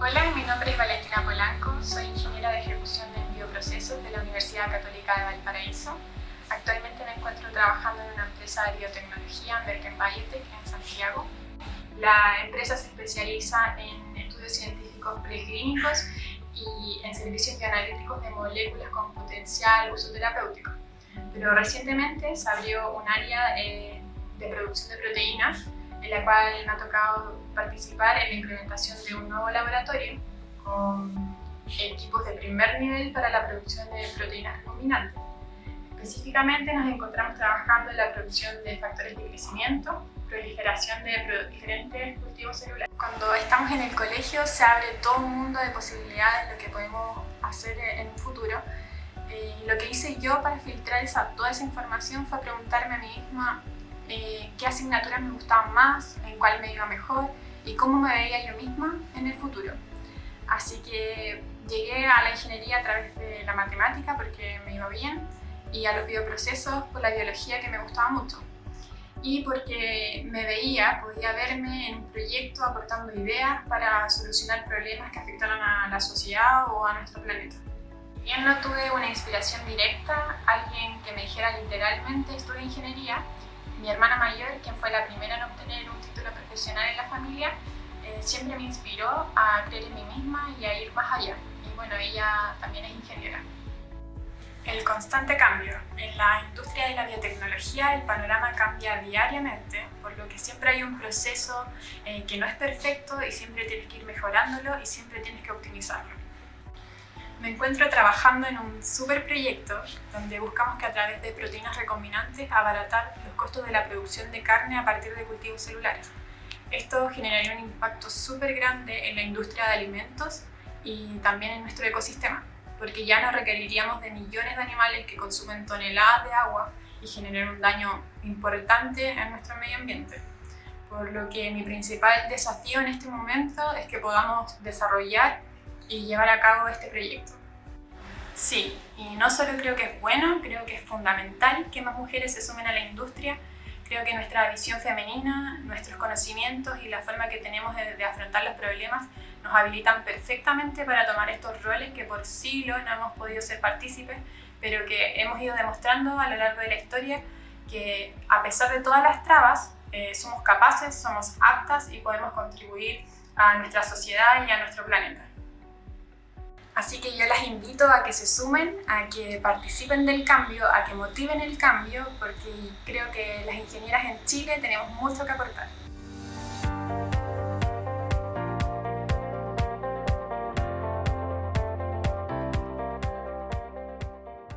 Hola, mi nombre es Valentina Polanco, soy ingeniera de ejecución de bioprocesos de la Universidad Católica de Valparaíso. Actualmente me encuentro trabajando en una empresa de biotecnología, Merken Biotech, en Santiago. La empresa se especializa en estudios científicos preclínicos y en servicios bioanalíticos de moléculas con potencial uso terapéutico. Pero recientemente se abrió un área eh, de producción de proteínas en la cual me ha tocado participar en la implementación de un nuevo laboratorio con equipos de primer nivel para la producción de proteínas recombinantes. Específicamente nos encontramos trabajando en la producción de factores de crecimiento, proliferación de diferentes cultivos celulares. Cuando estamos en el colegio se abre todo un mundo de posibilidades de lo que podemos hacer en un futuro. Eh, lo que hice yo para filtrar esa, toda esa información fue preguntarme a mí misma eh, qué asignaturas me gustaban más, en cuál me iba mejor y cómo me veía yo misma en el futuro. Así que llegué a la ingeniería a través de la matemática porque me iba bien y a los bioprocesos por la biología que me gustaba mucho y porque me veía, podía verme en un proyecto aportando ideas para solucionar problemas que afectaran a la sociedad o a nuestro planeta. Bien no tuve una inspiración directa, alguien que me dijera literalmente estudia ingeniería, mi hermana mayor, quien fue la primera en obtener un título profesional en la familia, eh, siempre me inspiró a creer en mí misma y a ir más allá. Y bueno, ella también es ingeniera. El constante cambio. En la industria de la biotecnología el panorama cambia diariamente, por lo que siempre hay un proceso eh, que no es perfecto y siempre tienes que ir mejorándolo y siempre tienes que optimizarlo. Me encuentro trabajando en un super proyecto donde buscamos que a través de proteínas recombinantes abaratar los costos de la producción de carne a partir de cultivos celulares. Esto generaría un impacto súper grande en la industria de alimentos y también en nuestro ecosistema porque ya no requeriríamos de millones de animales que consumen toneladas de agua y generan un daño importante en nuestro medio ambiente. Por lo que mi principal desafío en este momento es que podamos desarrollar y llevar a cabo este proyecto. Sí, y no solo creo que es bueno, creo que es fundamental que más mujeres se sumen a la industria. Creo que nuestra visión femenina, nuestros conocimientos y la forma que tenemos de, afrontar los problemas nos habilitan perfectamente para tomar estos roles que por siglos no hemos podido ser partícipes, pero que hemos ido demostrando a lo largo de la historia que a pesar de todas las trabas, eh, somos capaces, somos aptas y podemos contribuir a nuestra sociedad y a nuestro planeta. Así que yo las invito a que se sumen, a que participen del cambio, a que motiven el cambio, porque creo que las ingenieras en Chile tenemos mucho que aportar.